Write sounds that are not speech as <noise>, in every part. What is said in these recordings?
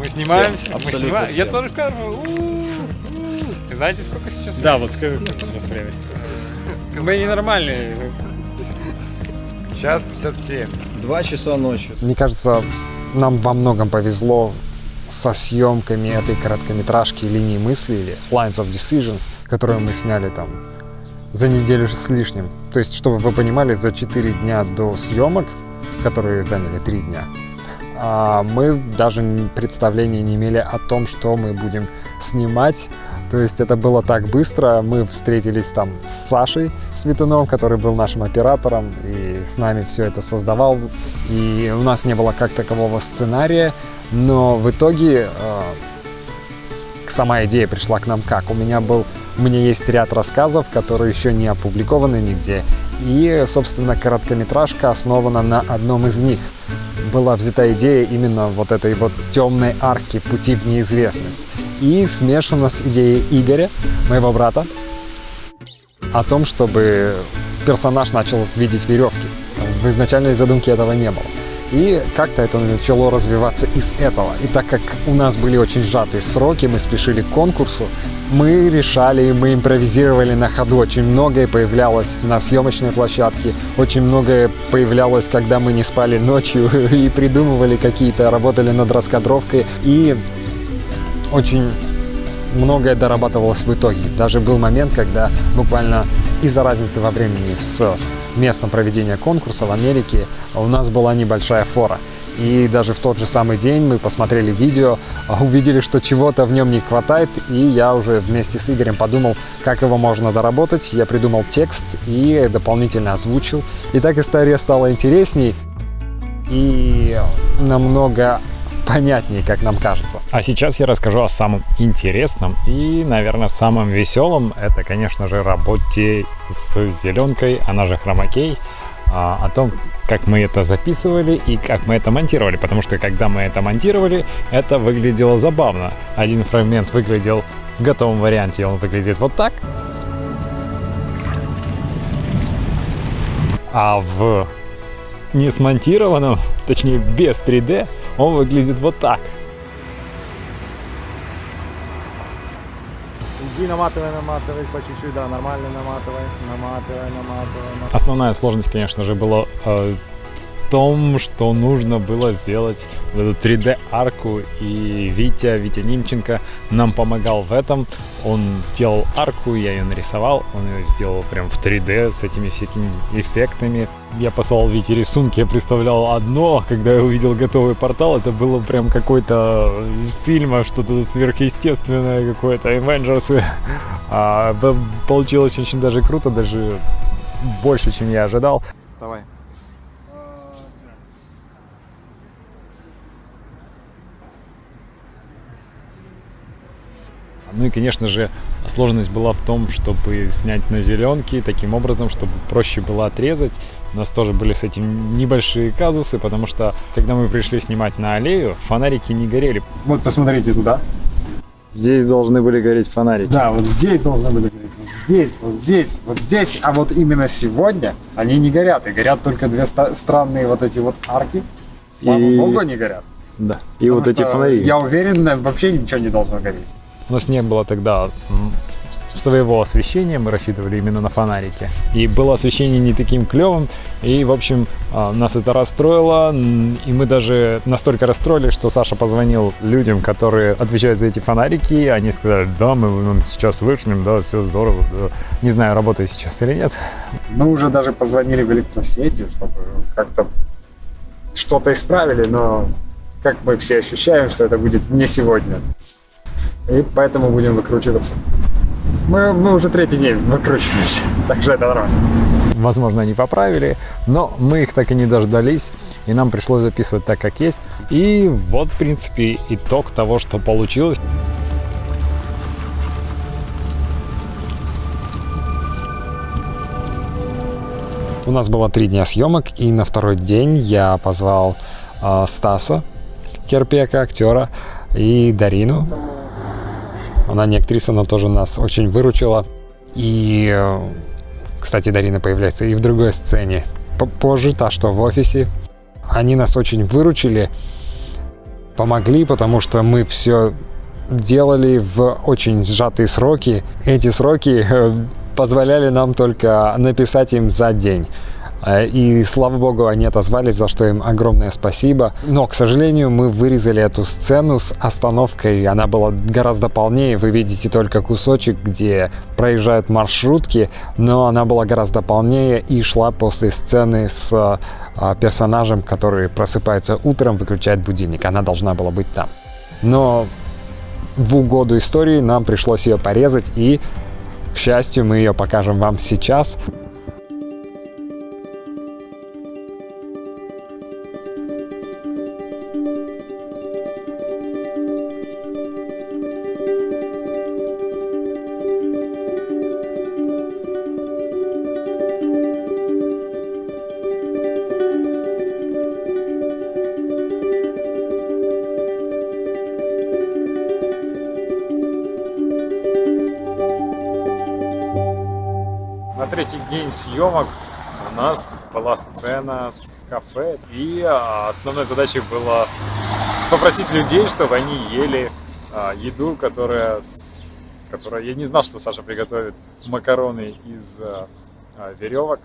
Мы снимаемся, Всем, мы снимаем. Я тоже в кадр. У-у-у. Знаете, сколько сейчас? Да, вот скажи, сколько сейчас время. Мы ненормальные. Сейчас 57. Два часа ночи. Мне кажется, нам во многом повезло со съемками этой короткометражки «Линии мысли» или «Lines of Decisions», которую мы сняли там за неделю с лишним. То есть, чтобы вы понимали, за 4 дня до съемок, которые заняли 3 дня, мы даже представления не имели о том, что мы будем снимать. То есть это было так быстро. Мы встретились там с Сашей Светуновым, который был нашим оператором и с нами все это создавал. И у нас не было как такового сценария, но в итоге э, сама идея пришла к нам как? У меня был, у меня есть ряд рассказов, которые еще не опубликованы нигде. И, собственно, короткометражка основана на одном из них. Была взята идея именно вот этой вот темной арки пути в неизвестность. И смешана с идеей Игоря, моего брата, о том, чтобы персонаж начал видеть веревки. В изначальной задумке этого не было. И как-то это начало развиваться из этого. И так как у нас были очень сжатые сроки, мы спешили к конкурсу, мы решали, мы импровизировали на ходу. Очень многое появлялось на съемочной площадке, очень многое появлялось, когда мы не спали ночью <laughs> и придумывали какие-то, работали над раскадровкой. И очень многое дорабатывалось в итоге. Даже был момент, когда буквально из-за разницы во времени с местом проведения конкурса в Америке у нас была небольшая фора. И даже в тот же самый день мы посмотрели видео, а увидели, что чего-то в нем не хватает, и я уже вместе с Игорем подумал, как его можно доработать. Я придумал текст и дополнительно озвучил. И так история стала интересней и намного понятнее, как нам кажется. А сейчас я расскажу о самом интересном и, наверное, самом веселом. Это, конечно же, работе с зеленкой, она же хромакей. а, О том, как мы это записывали и как мы это монтировали. Потому что, когда мы это монтировали, это выглядело забавно. Один фрагмент выглядел в готовом варианте, он выглядит вот так. А в не смонтированном, точнее без 3D, он выглядит вот так. Иди наматывай, наматывай по чуть-чуть, да, нормально наматывай, наматывай, наматывай. наматывай. Основная сложность, конечно же, была э, том, что нужно было сделать эту 3D-арку, и Витя, Витя Нимченко нам помогал в этом. Он делал арку, я ее нарисовал, он ее сделал прям в 3D с этими всякими эффектами. Я посылал Вите рисунки, я представлял одно, когда я увидел готовый портал, это было прям какой-то из фильма, что-то сверхъестественное, какое-то Avengers. <laughs> А, получилось очень даже круто, даже больше, чем я ожидал. Давай. Ну и, конечно же, сложность была в том, чтобы снять на зеленке таким образом, чтобы проще было отрезать. У нас тоже были с этим небольшие казусы, потому что, когда мы пришли снимать на аллею, фонарики не горели. Вот посмотрите туда. Здесь должны были гореть фонарики. Да, вот здесь должны были гореть. Вот здесь, вот здесь, вот здесь. А вот именно сегодня они не горят. И горят только две странные вот эти вот арки. Слава И- богу, они горят. Да. И Потому вот эти фонари. Я уверен, вообще ничего не должно гореть. У нас не было тогда своего освещения, мы рассчитывали именно на фонарики. И было освещение не таким клевым, и, в общем, а, нас это расстроило, и мы даже настолько расстроились, что Саша позвонил людям, которые отвечают за эти фонарики, и они сказали, да, мы вам сейчас вышлем, да, все здорово, да. Не знаю, работает сейчас или нет. Мы уже даже позвонили в электросети, чтобы как-то что-то исправили, но как мы все ощущаем, что это будет не сегодня. И поэтому будем выкручиваться. Мы, мы уже третий день выкручиваемся, <laughs> так что это нормально. Возможно, они поправили, но мы их так и не дождались, и нам пришлось записывать так, как есть. И вот, в принципе, итог того, что получилось. У нас было три дня съемок, и на второй день я позвал э, Стаса Керпека, актера, и Дарину. Она не актриса, но тоже нас очень выручила. И, кстати, Дарина появляется и в другой сцене. Позже, та, что в офисе. Они нас очень выручили, помогли, потому что мы все делали в очень сжатые сроки. Эти сроки э, позволяли нам только написать им за день. Э, И слава богу, они отозвались, за что им огромное спасибо. Но, к сожалению, мы вырезали эту сцену с остановкой. Она была гораздо полнее. Вы видите только кусочек, где проезжают маршрутки, но она была гораздо полнее и шла после сцены с а, персонажем, который просыпается утром, выключает будильник. Она должна была быть там. Но в угоду истории нам пришлось ее порезать и, к счастью, мы ее покажем вам сейчас. Третий день съемок у нас была сцена с кафе, и основной задачей было попросить людей, чтобы они ели а, еду, которая, которая... Я не знал, что Саша приготовит макароны из а, а, веревок.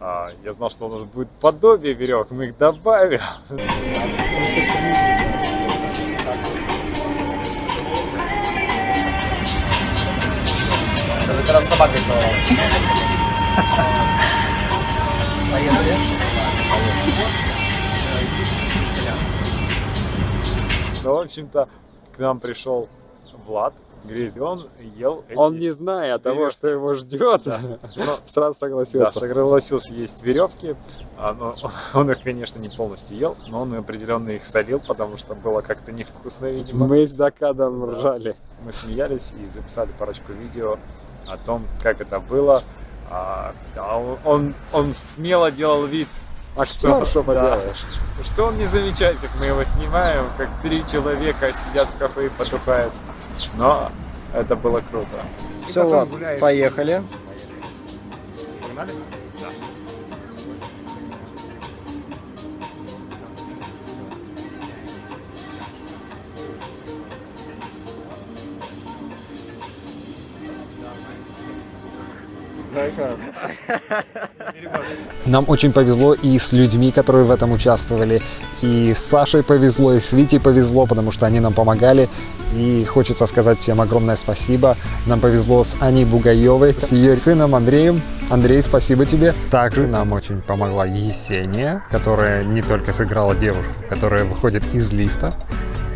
Я знал, что у нас будет подобие веревок, мы их добавим. Это раз с собакой целовался. Поехали. Ну, в общем-то, к нам пришел Влад Грязь, он ел эти... Он не зная того, веревки. что его ждет, Ну, сразу Да, согласился. согласился есть веревки. А, но он их, конечно, не полностью ел, но он определенно их солил, потому что было как-то невкусно, видимо. Мы за кадром ржали. Мы смеялись и записали парочку видео о том, как это было. А, да, он, он, он смело делал вид, Актер, что да. поделаешь? что он не замечает, как мы его снимаем, как три человека сидят в кафе и потухают. Но это было круто. Все, Влад, поехали. Погнали? Нам очень повезло и с людьми, которые в этом участвовали, и с Сашей повезло, и с Витей повезло, потому что они нам помогали. И хочется сказать всем огромное спасибо. Нам повезло с Аней Бугаевой, с ее сыном Андреем. Андрей, спасибо тебе. Также нам очень помогла Есения, которая не только сыграла девушку, которая выходит из лифта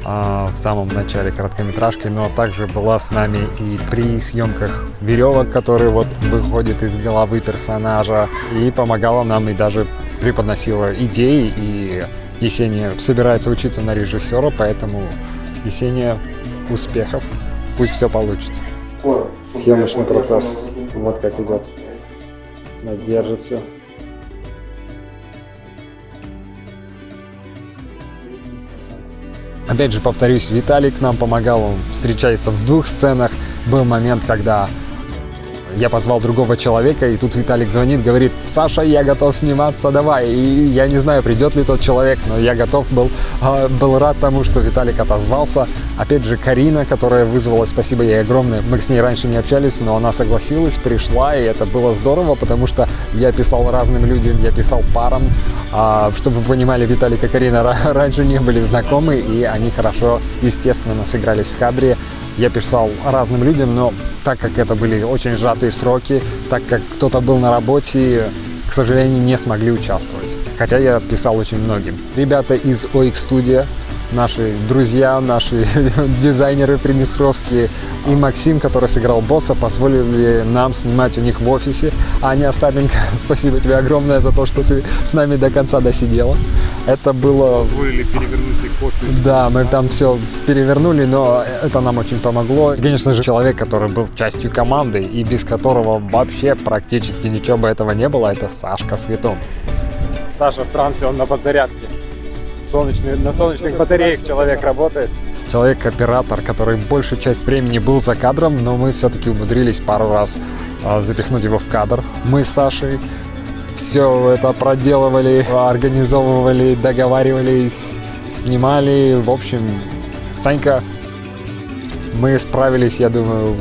в самом начале короткометражки, но также была с нами и при съемках веревок, которые вот выходят из головы персонажа, и помогала нам и даже преподносила идеи, и Есения собирается учиться на режиссера, поэтому Есения, успехов, пусть все получится. Съемочный процесс, вот как идет. Держит все. Опять же, повторюсь, Виталик нам помогал, он встречается в двух сценах. Был момент, когда я позвал другого человека, и тут Виталик звонит, говорит, Саша, я готов сниматься, давай. И я не знаю, придет ли тот человек, но я готов был, а, был рад тому, что Виталик отозвался. Опять же, Карина, которая вызвала, спасибо ей огромное. Мы с ней раньше не общались, но она согласилась, пришла, и это было здорово, потому что я писал разным людям, я писал парам. А, чтобы вы понимали, Виталик и Карина ра- <laughs> раньше не были знакомы, и они хорошо, естественно, сыгрались в кадре. Я писал разным людям, но так как это были очень сжатые сроки, так как кто-то был на работе, к сожалению, не смогли участвовать. Хотя я писал очень многим. Ребята из OX Studio, наши друзья, наши <laughs> дизайнеры приднестровские и Максим, который сыграл босса, позволили нам снимать у них в офисе. Аня Остапенко, <laughs> спасибо тебе огромное за то, что ты с нами до конца досидела. Это было Позволили перевернуть их офис. да, мы там все перевернули, но это нам очень помогло. Конечно же, человек, который был частью команды и без которого вообще практически ничего бы этого не было, это Сашка Светун. Саша в трансе, он на подзарядке. Солнечный, на солнечных батареях человек работает. Человек-оператор, который большую часть времени был за кадром, но мы все-таки умудрились пару раз а, запихнуть его в кадр. Мы с Сашей все это проделывали, организовывали, договаривались снимали. В общем, Санька, мы справились, я думаю,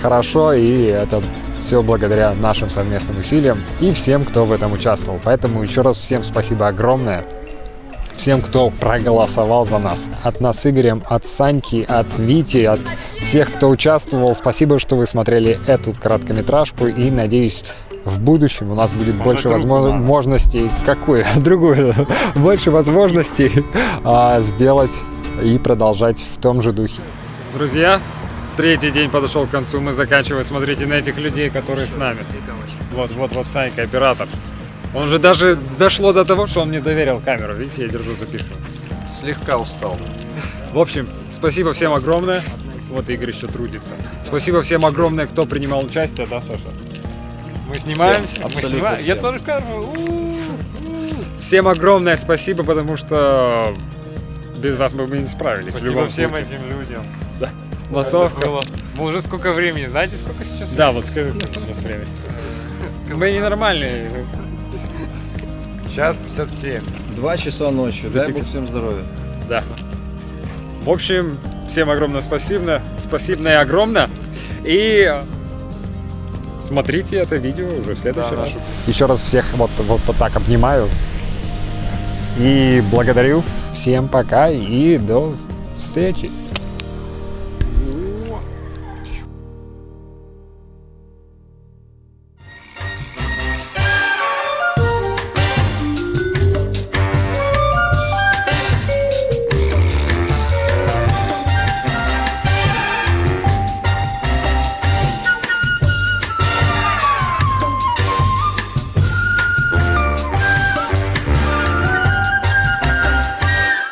хорошо, и это все благодаря нашим совместным усилиям и всем, кто в этом участвовал. Поэтому еще раз всем спасибо огромное. Всем, кто проголосовал за нас. От нас с Игорем, от Саньки, от Вити, от всех, кто участвовал. Спасибо, что вы смотрели эту короткометражку. И надеюсь, в будущем у нас будет больше другую, возможностей. Какую? <laughs> Другую. Больше возможностей а, сделать и продолжать в том же духе. Друзья, третий день подошел к концу, мы заканчиваем. Смотрите на этих людей, которые с нами. Вот, вот, вот Санька, оператор. Он же даже дошло до того, что он мне доверил камеру. Видите, я держу, записываю. Слегка устал. В общем, спасибо всем огромное. Вот Игорь еще трудится. Спасибо всем огромное, кто принимал участие, да, Саша? Мы снимаемся, мы абсолютно снимаем. Я всем. тоже в камеру. Всем огромное спасибо, потому что без вас мы бы не справились. Спасибо всем случае. этим людям. Массовка. Это было. Мы уже сколько времени? Знаете, сколько сейчас? Да, вот скажи, время. <laughs> Мы ненормальные. Час 57. Два часа ночи. Дай бог всем здоровья. Да. В общем, всем огромное спасибо. Спасибо и огромное. И смотрите это видео уже в следующий Да, раз. нашу Еще раз всех вот, вот, вот так обнимаю. И благодарю. Всем пока и до встречи.